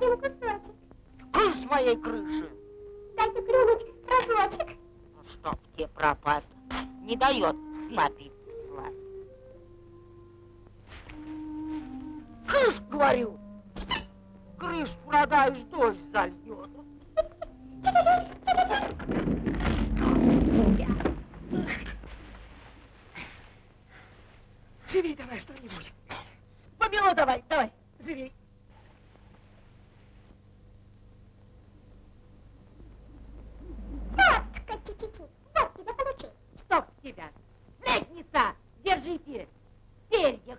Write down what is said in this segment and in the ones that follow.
один кусочек. Крыш моей крыши. Дайте клюнуть разочек. Ну, чтоб тебе пропасло. Не дает напиться слазь. Крыш, говорю. Крыш продаешь, дождь зальет. Живи давай что-нибудь. Помело давай, давай, живи. Тети.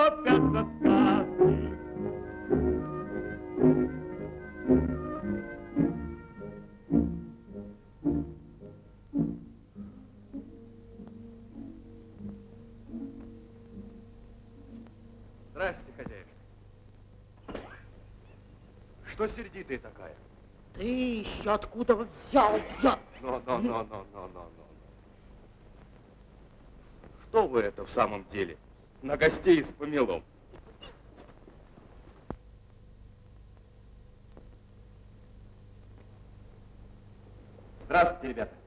Торопятся сказки. Здрасте, хозяин. Что сердитая такая? Ты еще откуда взялся? Но, но, но, но, но, но, но. Что вы это в самом деле? На гостей с помелом. Здравствуйте, ребята.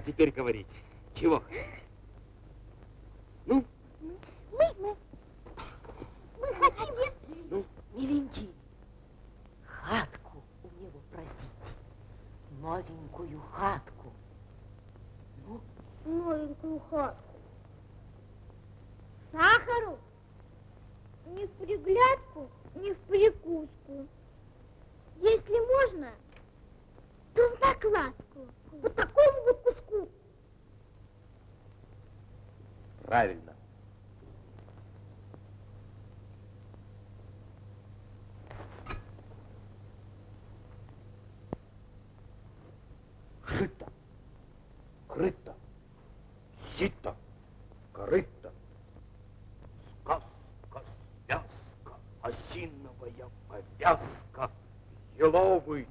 А теперь говорите, чего хотите? Ну, Мы, мы, мы хотим... ну, Миленький, хатку у него просите. Новенькую хатку. Ну, новенькую хатку. Сахару? Не в приглядку, не в прикуску. Если можно, то в накладку. По такому вот куску. Правильно. Жито, крыто, сито, корыто, сказка, связка, осиновая повязка, еловый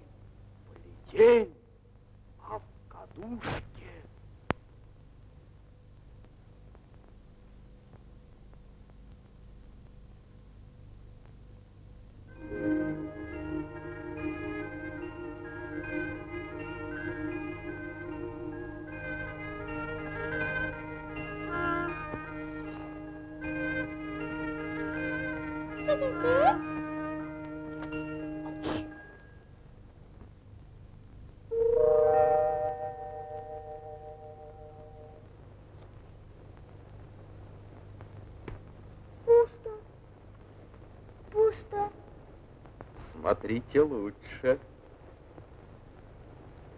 Смотрите лучше.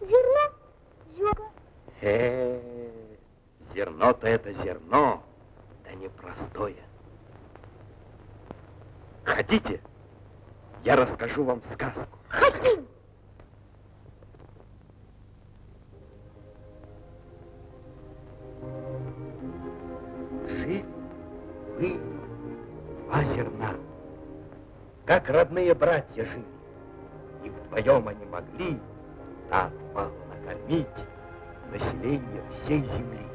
Зерно? Зерно. Э, зерно-то это зерно, да непростое. Хотите, я расскажу вам сказку. Родные братья жили. И вдвоем они могли на отвал накормить население всей земли.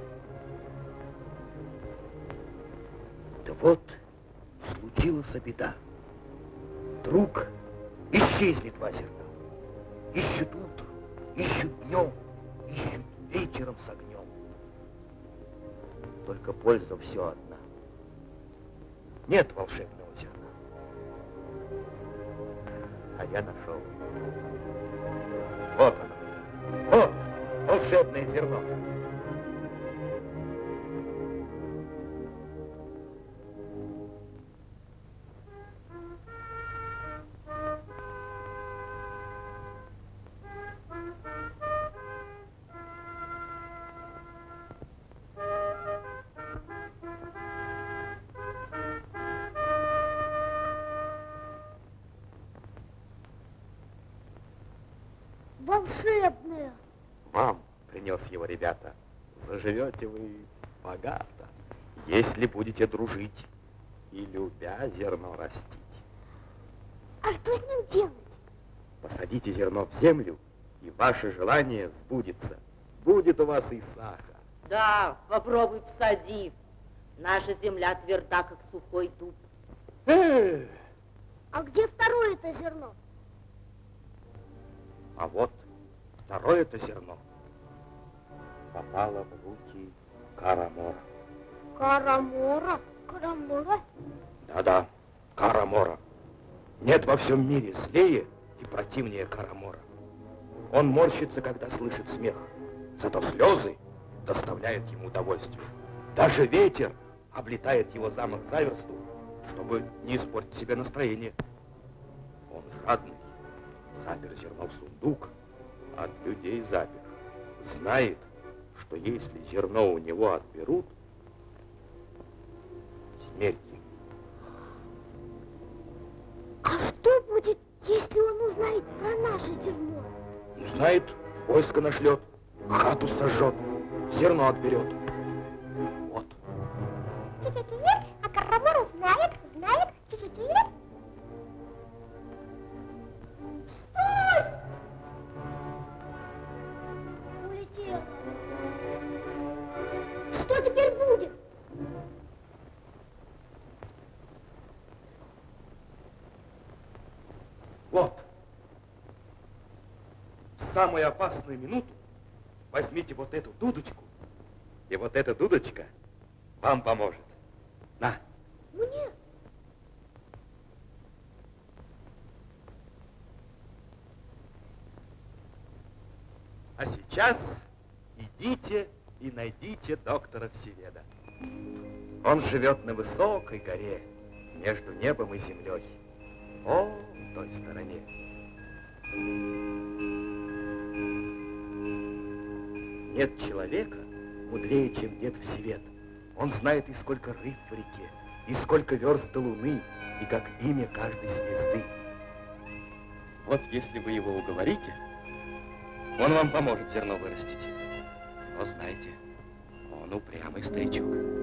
Да вот случилась беда. Вдруг исчезли два зерна. Ищут утром, ищут днем, ищут вечером с огнем. Только польза все одна. Нет волшебного я нашел. Вот оно. Вот волшебное зерно. Волшебное. Вам принес его, ребята. Заживете вы богато, если будете дружить и любя зерно растить. А что с ним делать? Посадите зерно в землю, и ваше желание сбудется. Будет у вас и сахар. да, попробуй посади. Наша земля тверда, как сухой дуб. Эх, А где второе это зерно? А вот второе-то зерно попало в руки Карамора. Карамора. Карамора? Да-да, Карамора. Нет во всем мире злее и противнее Карамора. Он морщится, когда слышит смех. Зато слезы доставляют ему удовольствие. Даже ветер облетает его замок за версту, чтобы не испортить себе настроение. Он жадный, запер зерно в сундук, от людей запер, знает, что если зерно у него отберут, смерть ему. А что будет, если он узнает про наше зерно? Узнает, войско нашлет, хату сожжет, зерно отберет. Вот. А Карамор узнает, самую опасную минуту возьмите вот эту дудочку, и вот эта дудочка вам поможет. На. Мне? А сейчас идите и найдите доктора Всеведа. Он живет на высокой горе, между небом и землей. О, в той стороне. Нет человека мудрее, чем дед Всевед. Он знает и сколько рыб в реке, и сколько верст до луны, и как имя каждой звезды. Вот если вы его уговорите, он вам поможет зерно вырастить. Но знайте, он упрямый старичок.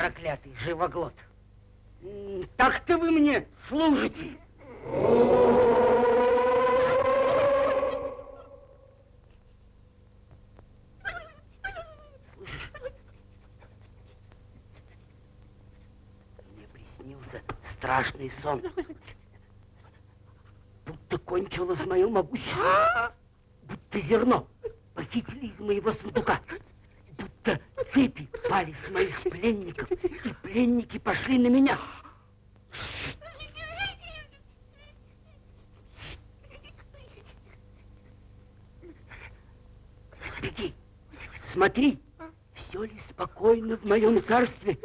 проклятый живоглот. Так ты вы мне служите. Мне приснился страшный сон. Будто кончилось мое могущество. А? Будто зерно похитили из моего сундука с моих пленников, и пленники пошли на меня. Беги, смотри, все ли спокойно в моем царстве?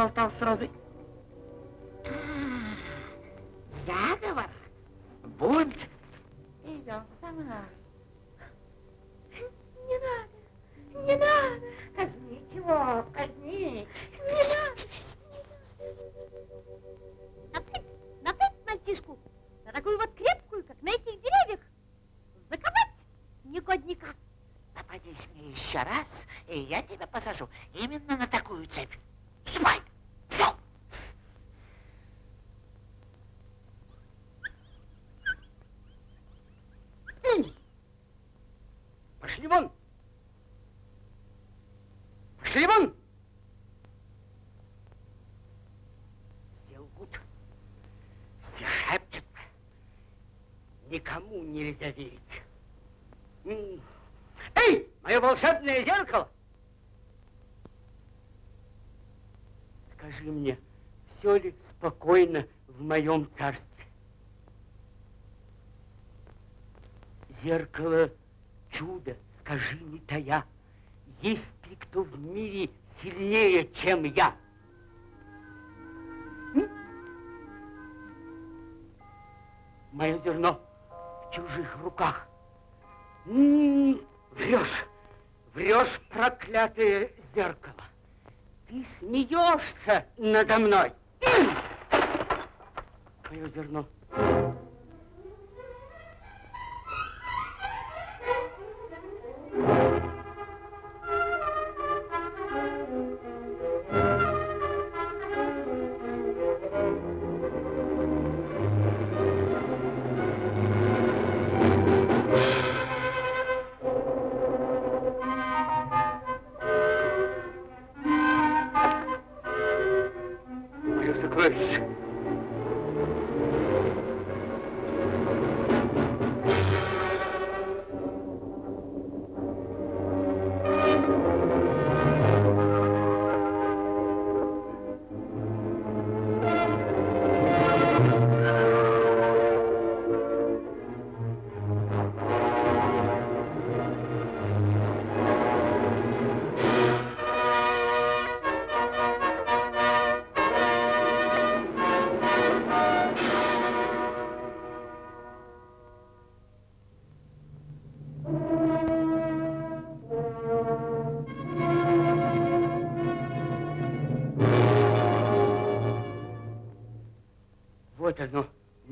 voltar ao sozinho. своем царстве. Зеркало чудо, скажи не тая, есть ли кто в мире сильнее, чем я? Мое зерно в чужих руках. М-м-м, врешь, врешь, проклятое зеркало. Ты смеешься надо мной мое зерно.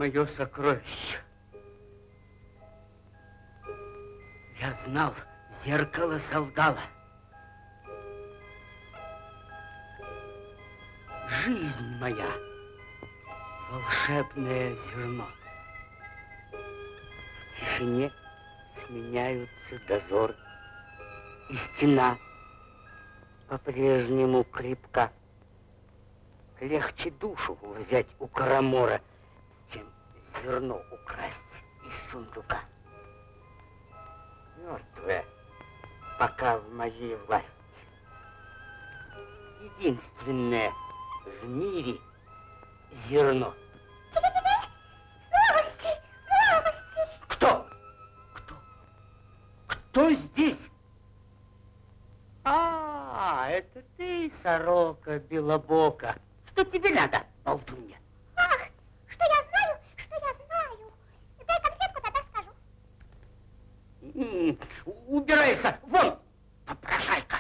мое сокровище. Я знал, зеркало солгало. Жизнь моя, волшебное зерно. В тишине сменяются дозор и стена по-прежнему крепка. Легче душу взять у Карамора — зерно украсть из сундука. Мертвое пока в моей власти. Единственное в мире зерно. Новости! Новости! Кто? Кто? Кто здесь? А, это ты, сорока белобока. Что тебе надо, болтунья? Убирайся, вон, попрошайка.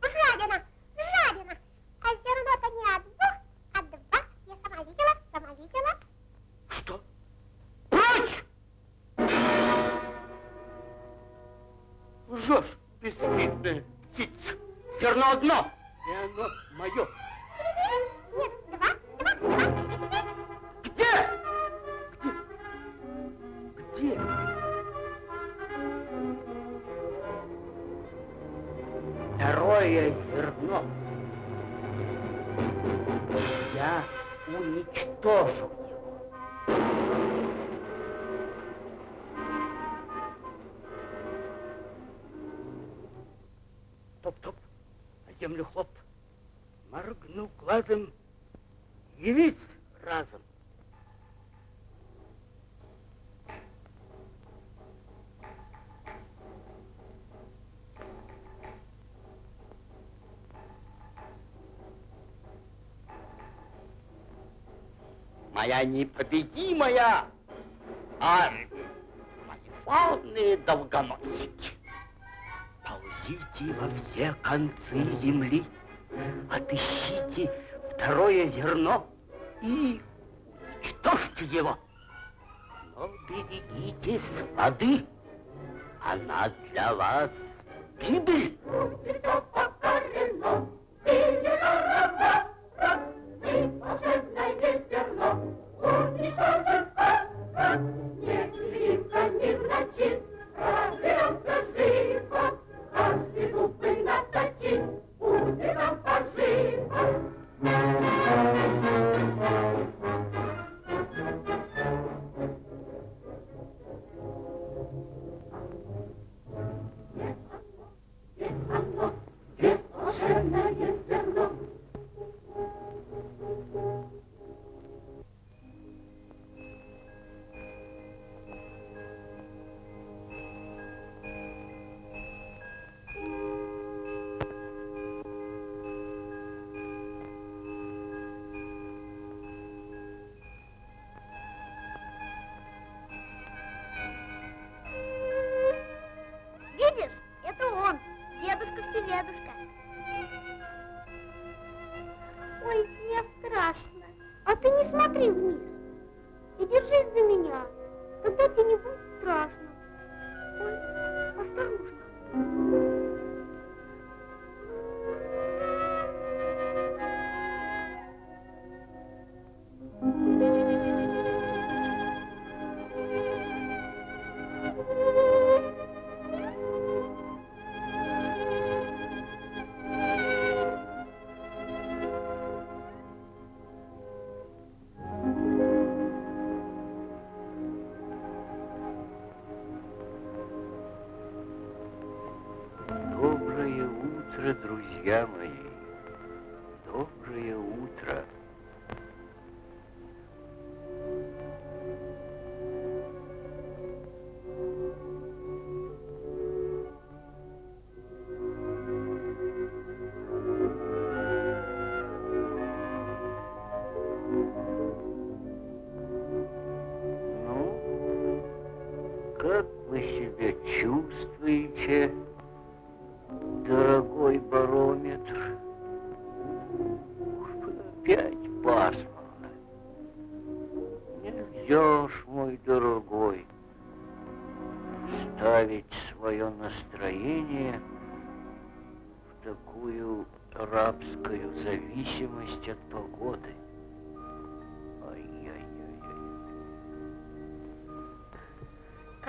Жадина, жадина. А зерно-то не одно, а два. Я сама видела, сама видела. Что? Прочь! Лжешь, бесстыдная птица. Зерно одно, Моя непобедимая армия, мои славные долгоносики. Ползите во все концы земли, отыщите второе зерно и уничтожьте его. Но берегитесь воды, она для вас гибель.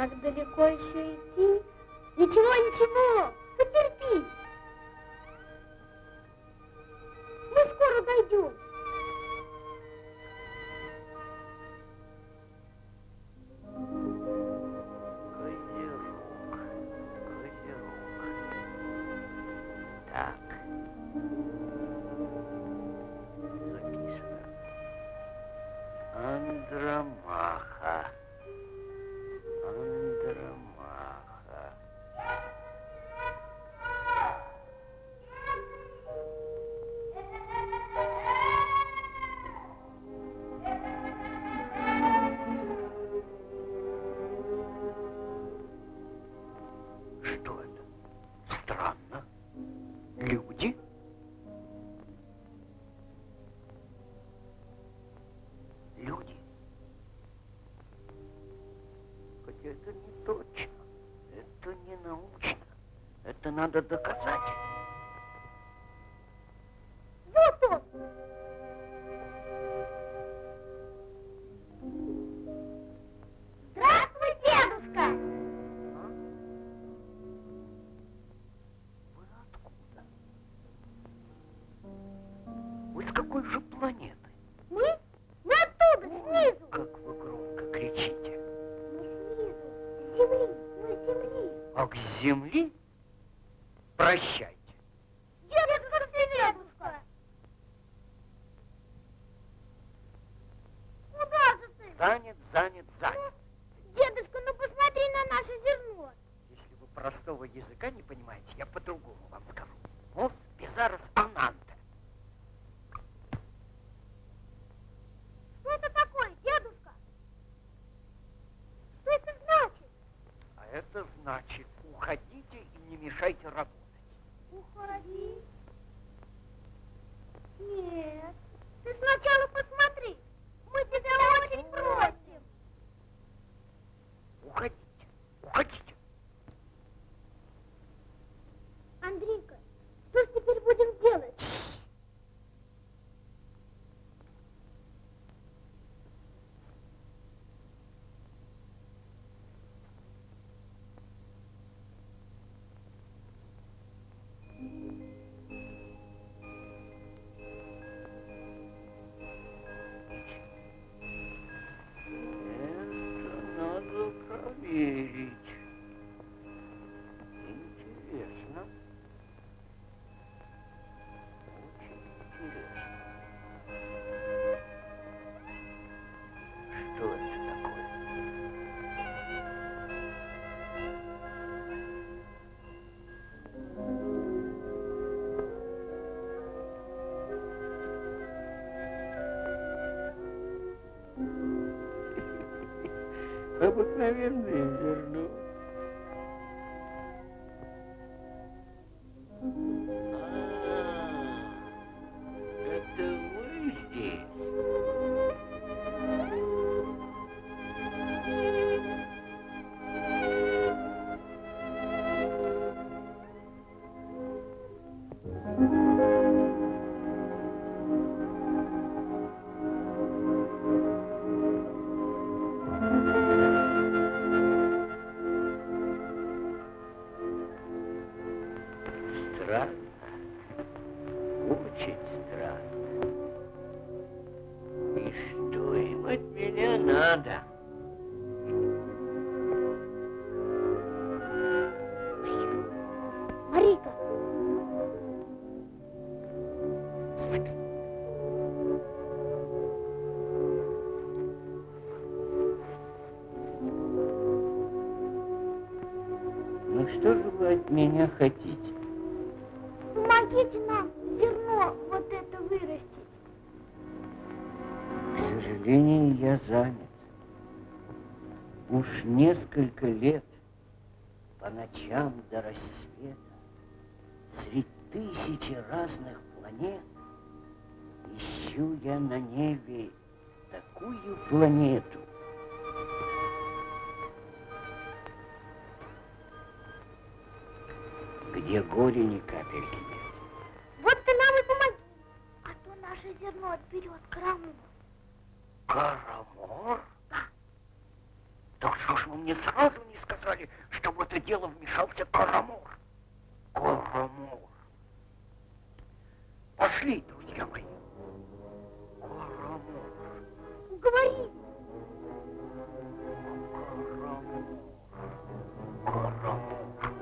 Как далеко еще идти? Ничего, ничего, надо доказать. Вот он. Здравствуй, дедушка. А? Вы откуда? Вы с какой же планеты? Мы? Мы оттуда, снизу. Как вы громко кричите. Не снизу, с земли, мы с земли. А к земли? Надо Обыкновенное зерно. По ночам до рассвета среди тысячи разных планет ищу я на небе такую планету, где горе ни капельки нет. Вот ты нам и помоги. А то наше зерно отберет Карамур. Карамор? Да что ж вы мне сразу не сказали, что в это дело вмешался Карамор? Карамор. Пошли, друзья мои. Карамор. Говори. Карамор.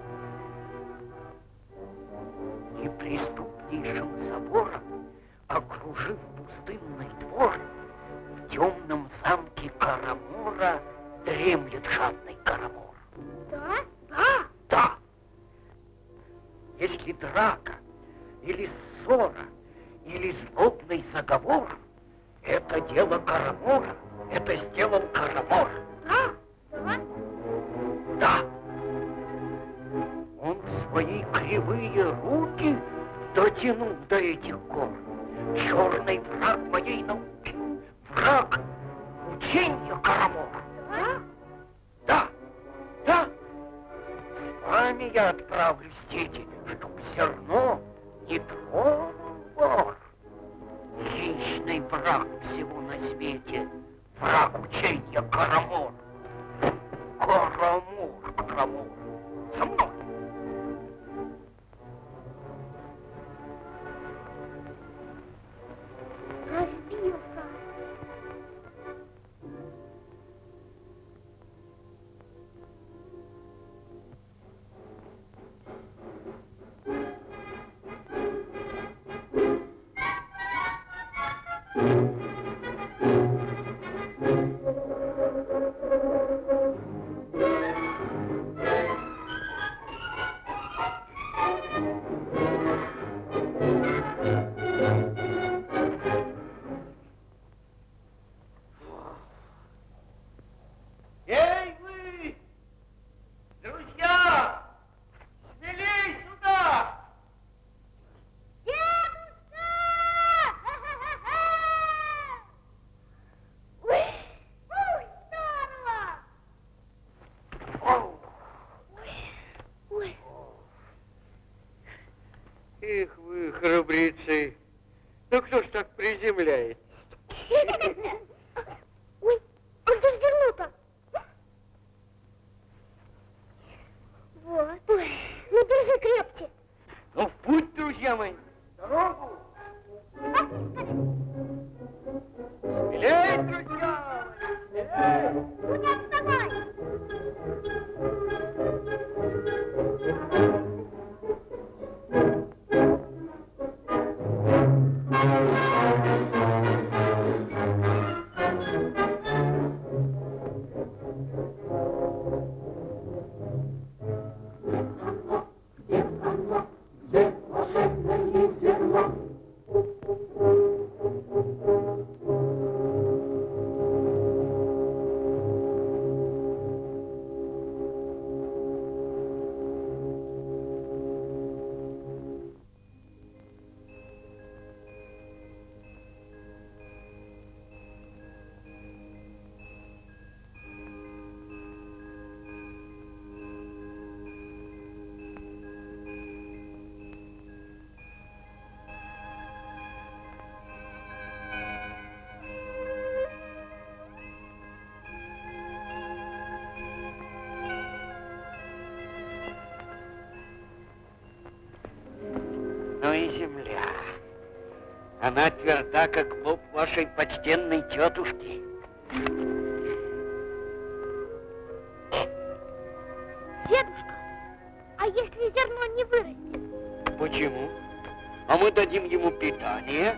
Неприступнейшим забором, окружив пустынный двор, в темном замке Карамора дремлет жадный Карамор. Да? Да. Да. Если драка или ссора или злобный заговор, это дело Карамора, это сделал Карамор. Да. Да. Да. Он свои кривые руки дотянул до этих гор. Черный враг моей науки, враг учения Карамора. Вами я отправлюсь, дети, чтоб зерно не тронул вор. Хищный враг всего на свете, враг учения Карамор. Карамор, Карамор, со мной. И земля. Она тверда, как лоб вашей почтенной тетушки. Дедушка, а если зерно не вырастет? Почему? А мы дадим ему питание.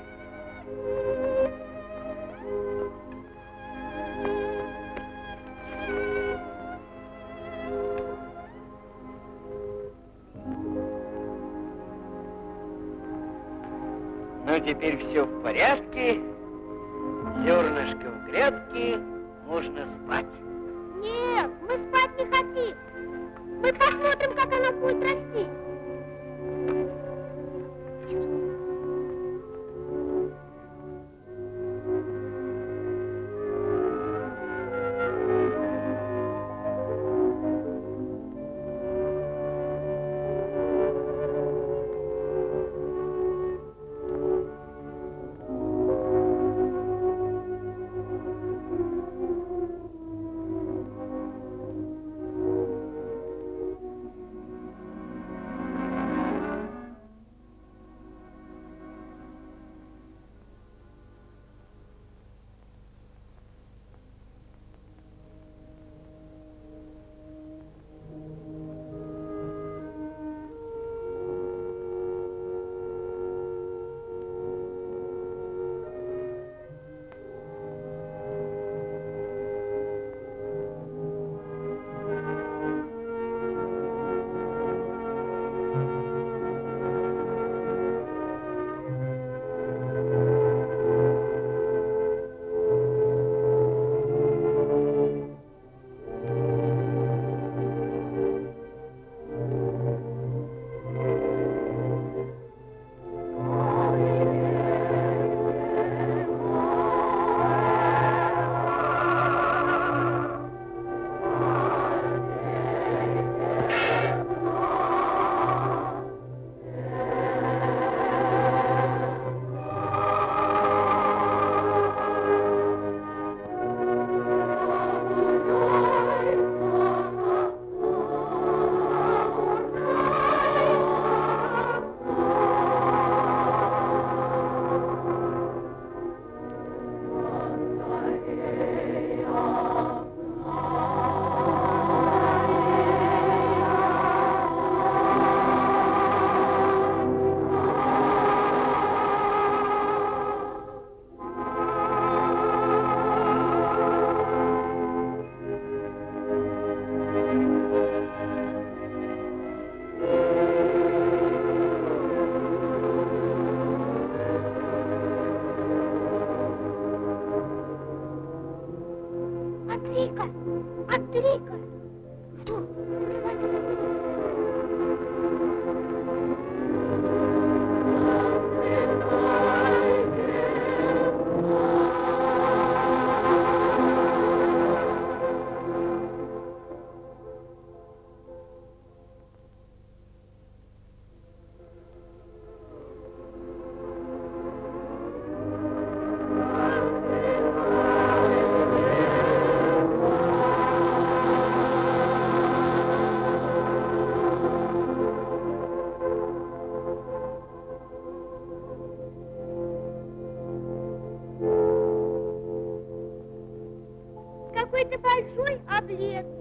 Большой,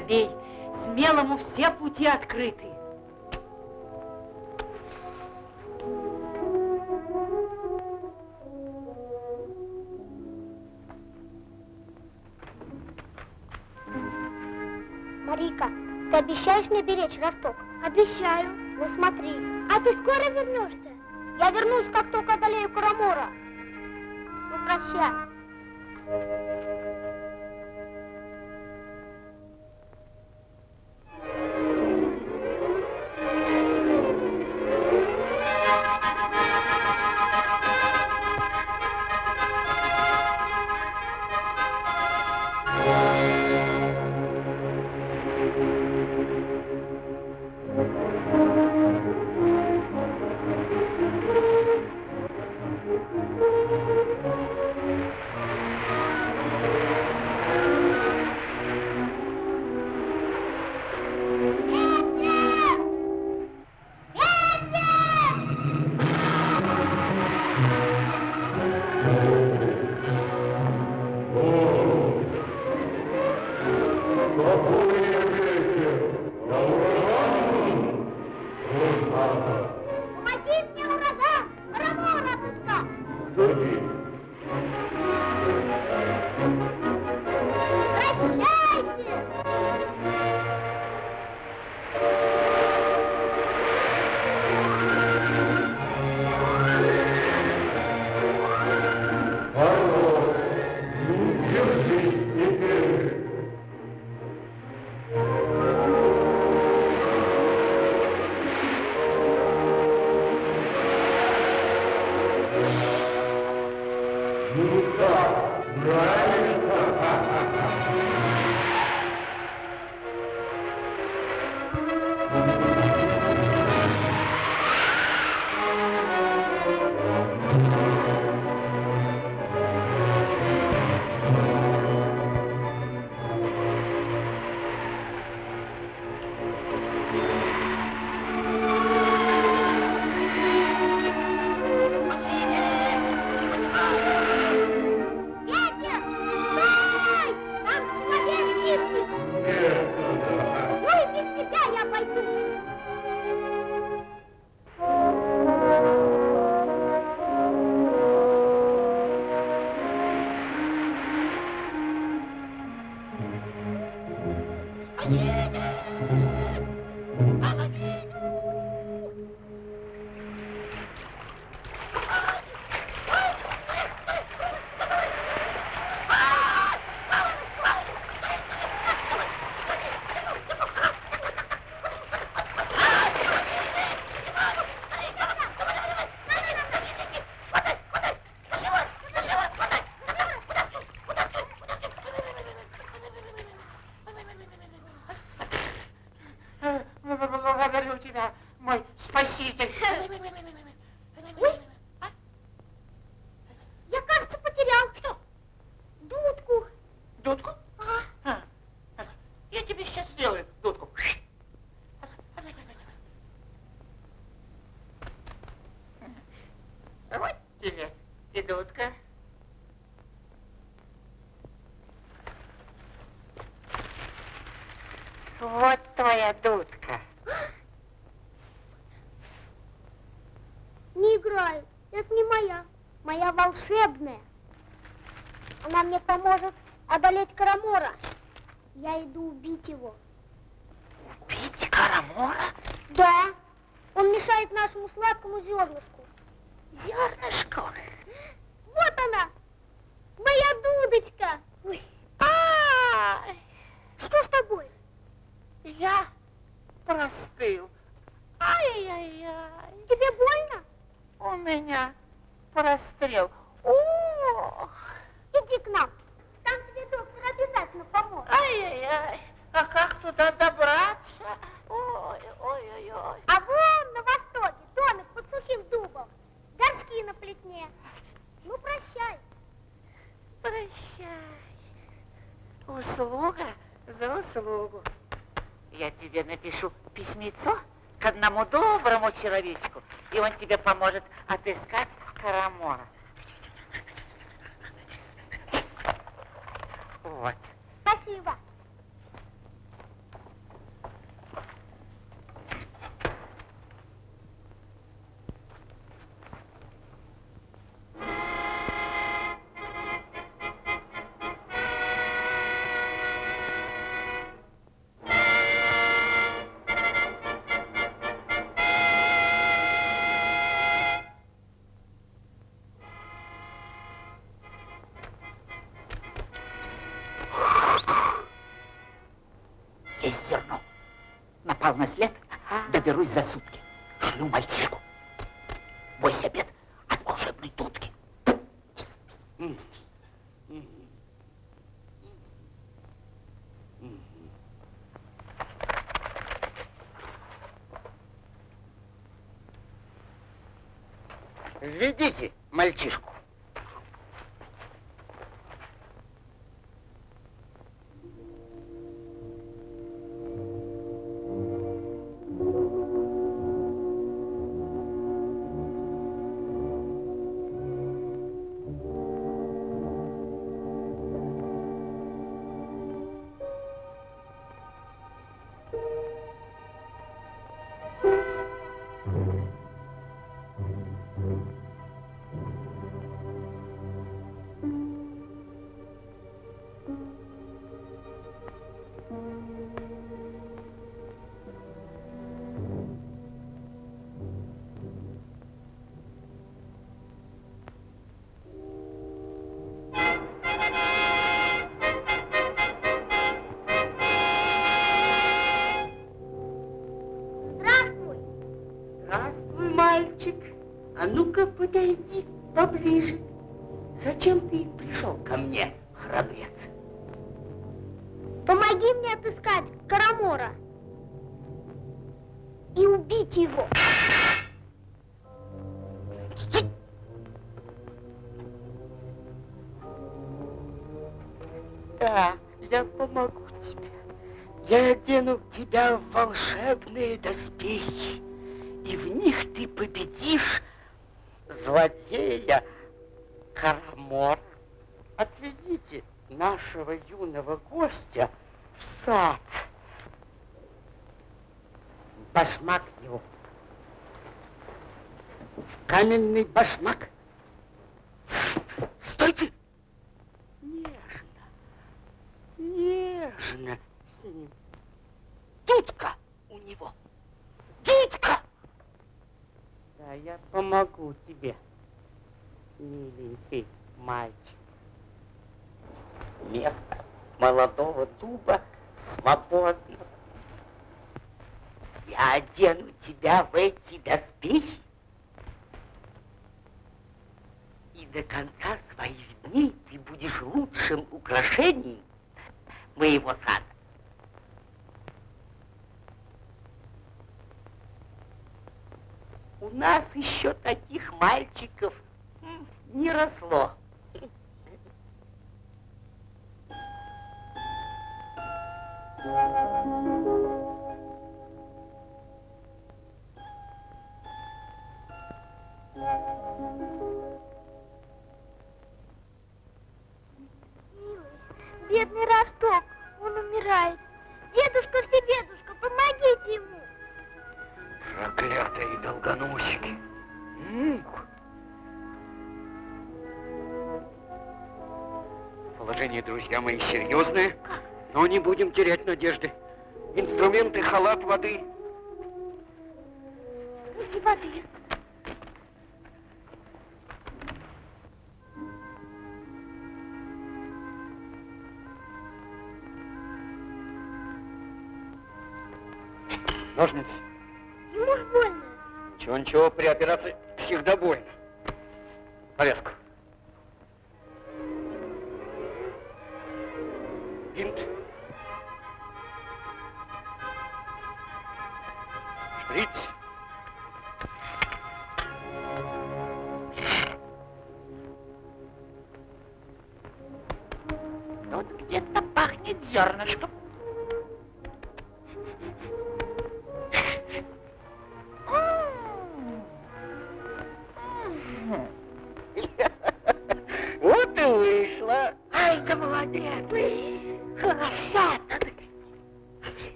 Ты он спаситель. Ой, я, кажется, потерял. Что? Дудку. Дудку? aqui famosa Введите поближе. Зачем ты пришел ко мне, храбрец? Помоги мне отыскать Карамора и убить его. Да, я помогу тебе. Я одену тебя в волшебные доспехи, и в них ты победишь злодея Карамор. Отведите нашего юного гостя в сад. Башмак его. Каменный башмак. Стойте! Нежно нежно с ним. Дудка у него. Дудка! Да, я помогу тебе, миленький мальчик. Место молодого дуба свободно. Я одену тебя в эти доспехи, и до конца своих дней ты будешь лучшим украшением моего сада. У нас еще таких мальчиков не росло. Бедный Росток, он умирает. Дедушка, всебедушка, помогите ему. Проклятые долгоносики. Положение, друзья мои, серьезное, но не будем терять надежды. Инструменты, халат, воды. Неси воды. Ножницы. Ему больно. Ничего, ничего, при операции всегда больно.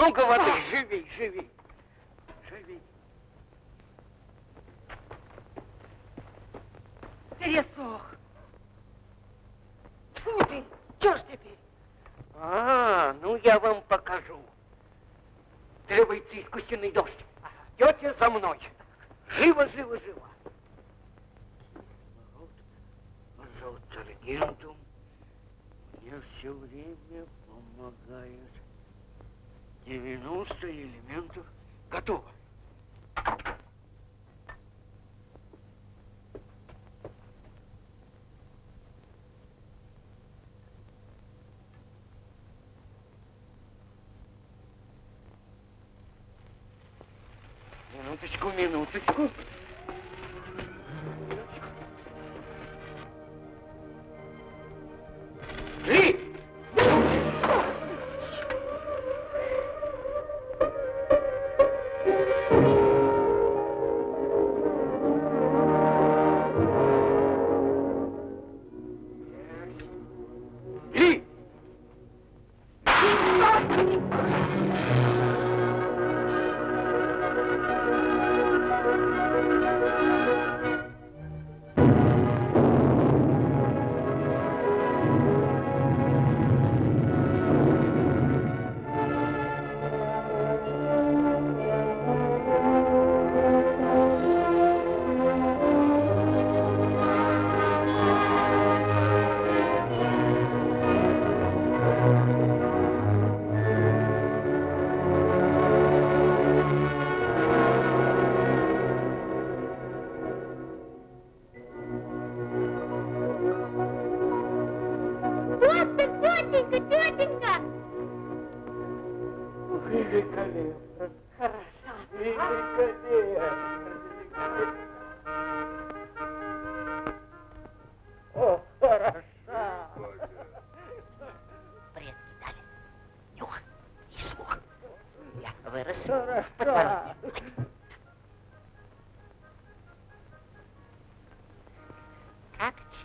Много воды. Живей, живей. Живей. Пересох. Фу ты, что ж теперь? А, ну я вам покажу. Требуется искусственный дождь. Идете за мной. Живо, живо, живо. Кислород, азотаргентум мне все время помогает. 90 элементов готово. Минуточку, минуточку.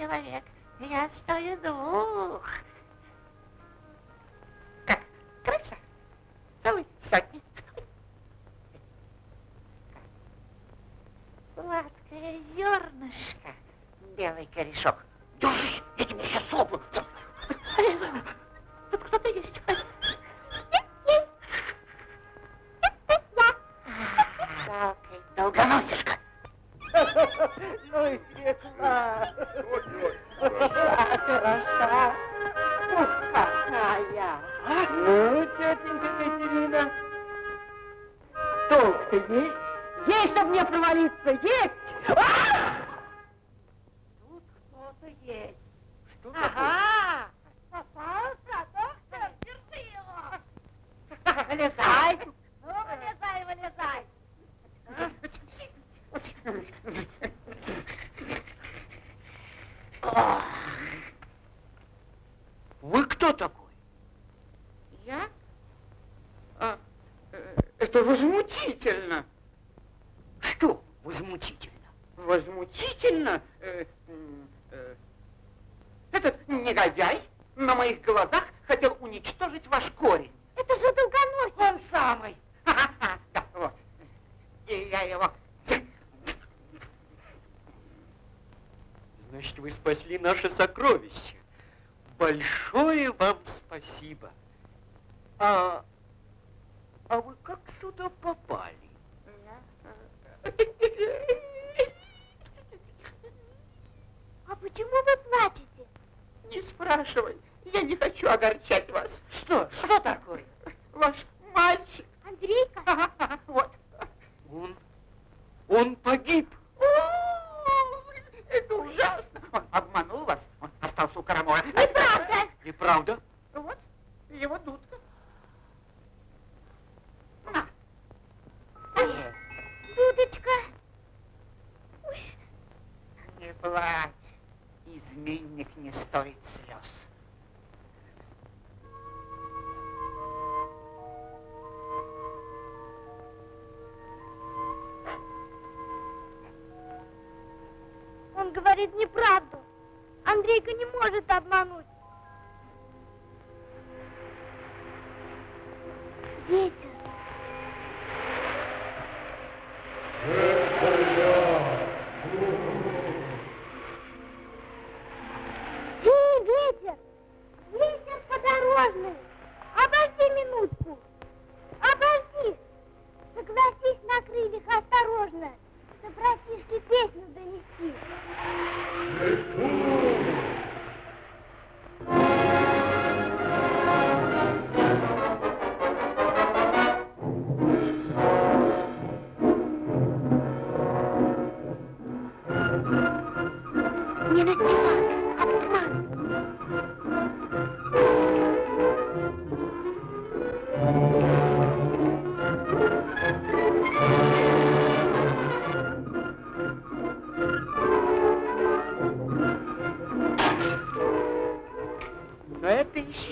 Как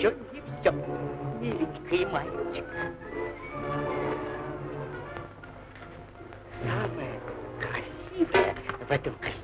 еще не все, миленькая мальчик. Самое красивое в этом костюме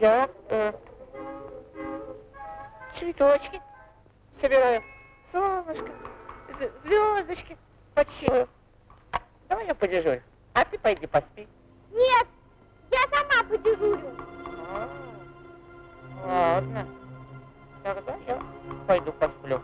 Я э, цветочки, собираю, солнышко, звездочки подсчитываю. Давай я подежурю, а ты пойди поспи. Нет, я сама подежурю. А, ладно, тогда я пойду посплю.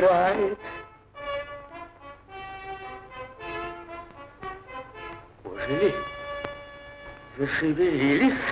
умирает. Ожили, зашевелились.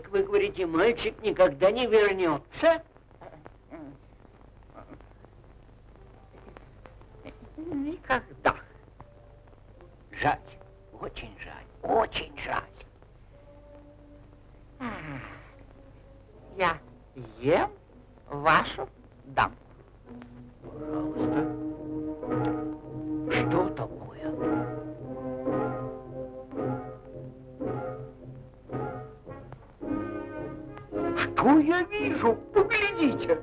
Так вы говорите, мальчик никогда не вернется? Никогда. Жаль, очень жаль, очень жаль. Я ем вашу дамку. Пожалуйста. Что такое? Что я вижу? Поглядите.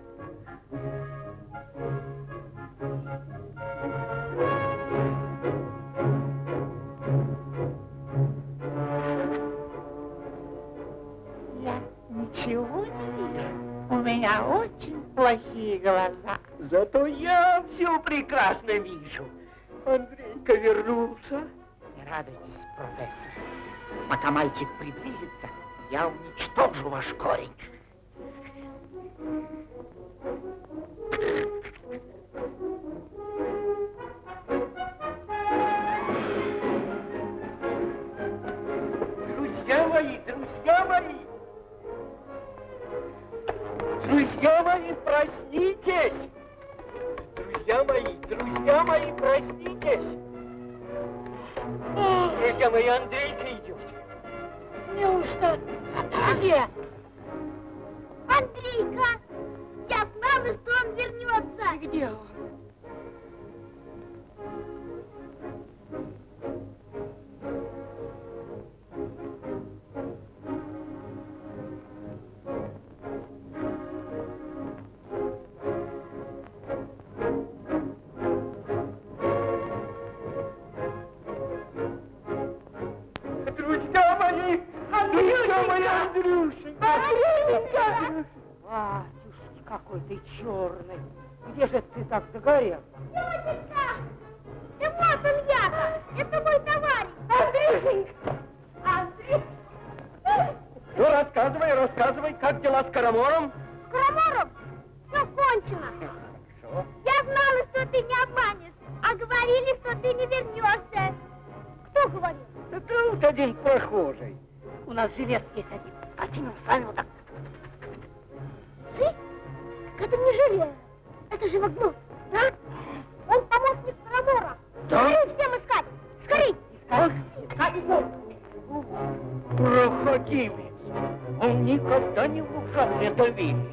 Я ничего не вижу. У меня очень плохие глаза. Зато я все прекрасно вижу. Андрейка вернулся. Не радуйтесь, профессор. Пока мальчик приблизится, я уничтожу ваш корень. Друзья мои, друзья мои! Друзья мои, проснитесь! Друзья мои, друзья мои, проснитесь! Друзья мои, Андрейка идет. Неужто? Где? Андрейка! Я знала, что он вернется. Где он? Андрюшенька! Батюшки, какой ты черный! Где же ты так загорел? Тетенька! Да вот он я Это мой товарищ! Андрюшенька! Андрей! Ну, рассказывай, рассказывай, как дела с Карамором? С Карамором все кончено. Что? Я знала, что ты не обманешь, а говорили, что ты не вернешься. Кто говорил? Да тут один прохожий. У нас жилет есть один. Скотина, сами вот так. Ты? Так это не Жиля. Это же Вагнут, да? Он помощник Карамора. Да? Скорей всем искать! Скорей! Искать? Искать? Проходимец. Он никогда не внушал мне доверия.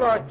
Lord.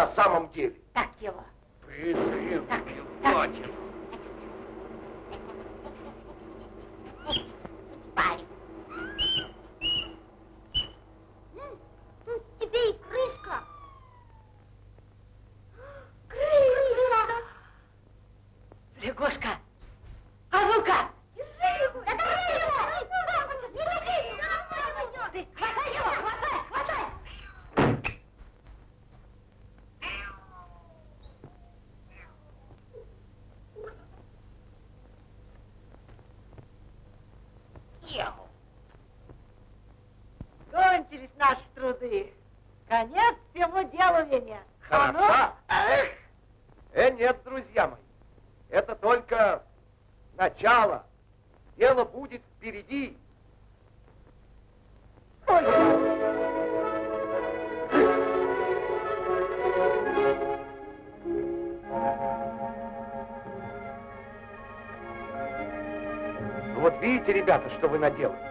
На самом деле. так его. Презрел, Так, хватит. Парень. М, Тут тебе и крышка! Крышка! Лягушка, а ну-ка! Держи его! Да держи его! Не лови! Ты хватай его, хватай, хватай! Кончились труды. Конец всему делу, Веня. А ну? Хороша? Эх! Э, нет, друзья мои. Это только начало. Дело будет впереди. Ну вот видите, ребята, что вы наделали?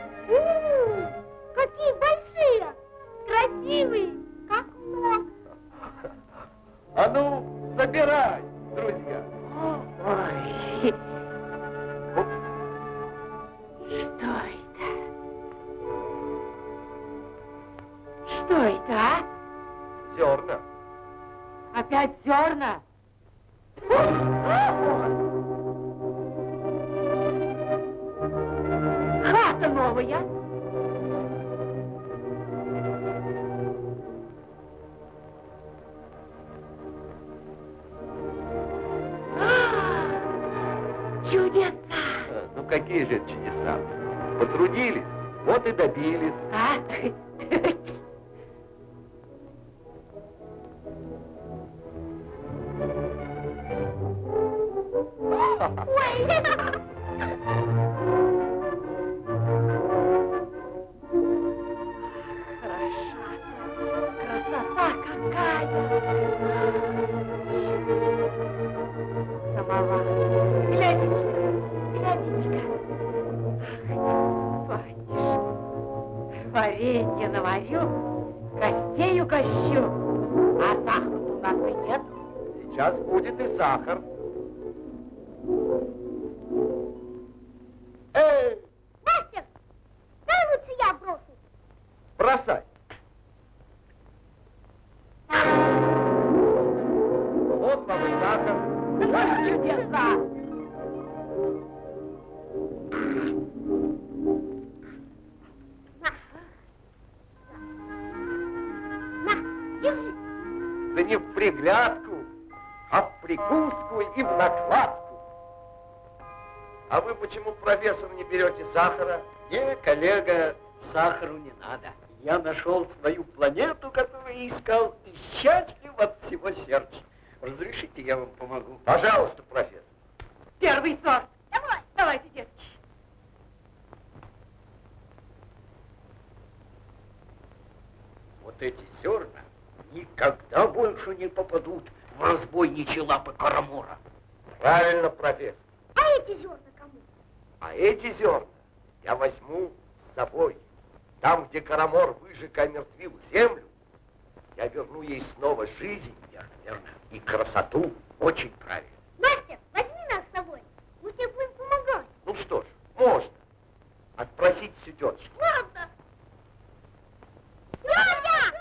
Прикуску и в накладку. А вы почему, профессор, не берете сахара? Не, коллега, сахару не надо. Я нашел свою планету, которую искал, и счастлив от всего сердца. Разрешите, я вам помогу? Пожалуйста, профессор. Первый сорт. Давай. Давайте, детки. Вот эти зерна никогда больше не попадут в разбойничьи лапы Карамура. Правильно, профессор. А эти зерна кому? А эти зерна я возьму с собой. Там, где Карамор выжег и омертвил землю, я верну ей снова жизнь Верно, верно. и красоту. Очень правильно. Мастер, возьми нас с собой. Мы тебе будем помогать. Ну что ж, можно. Отпросить всю тетушку. Ладно. Тетя!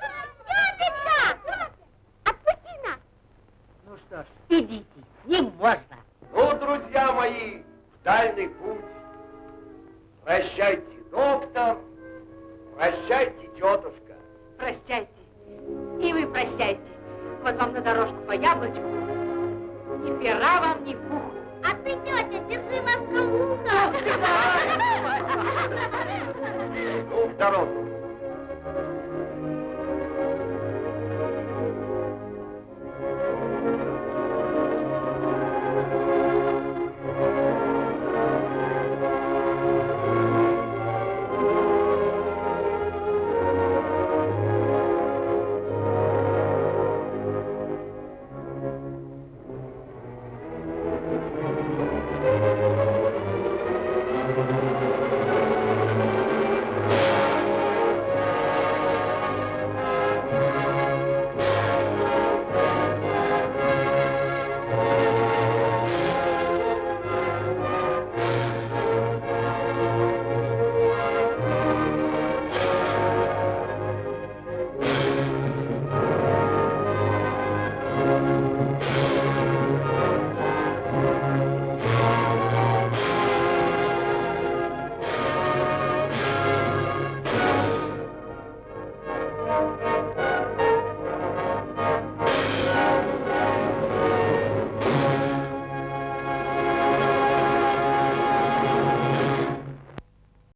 Тетенька! Отпусти нас. Ну что ж, идите, с ним можно. Ну, друзья мои, в дальний путь. Прощайте, доктор. Прощайте, тетушка. Прощайте. И вы прощайте. Вот вам на дорожку по яблочку. Ни пера вам, ни пуху. А ты, тетя, держи нас калуга. Ну, в дорогу.